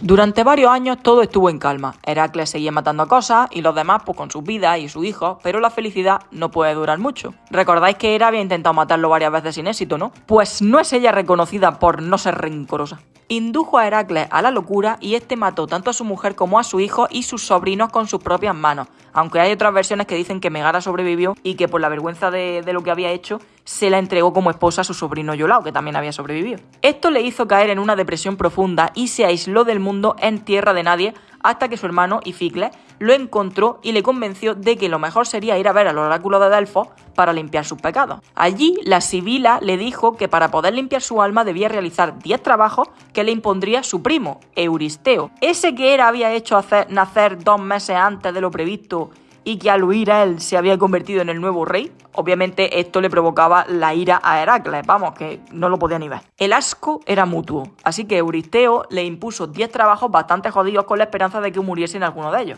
Durante varios años todo estuvo en calma. Heracles seguía matando cosas y los demás pues con sus vidas y sus hijos, pero la felicidad no puede durar mucho. Recordáis que Hera había intentado matarlo varias veces sin éxito, ¿no? Pues no es ella reconocida por no ser rencorosa. Indujo a Heracles a la locura y este mató tanto a su mujer como a su hijo y sus sobrinos con sus propias manos, aunque hay otras versiones que dicen que Megara sobrevivió y que por la vergüenza de, lo que había hecho se la entregó como esposa a su sobrino Yolao, que también había sobrevivido. Esto le hizo caer en una depresión profunda y se aisló del mundo en tierra de nadie hasta que su hermano Ificles lo encontró y le convenció de que lo mejor sería ir a ver al oráculo de Delfos para limpiar sus pecados. Allí la Sibila le dijo que para poder limpiar su alma debía realizar 10 trabajos que le impondría su primo, Euristeo, ese que era había hecho hacer, nacer dos meses antes de lo previsto y que al huir a él se había convertido en el nuevo rey, obviamente esto le provocaba la ira a Heracles, vamos, que no lo podía ni ver. El asco era mutuo, así que Euristeo le impuso 10 trabajos bastante jodidos con la esperanza de que muriese en alguno de ellos.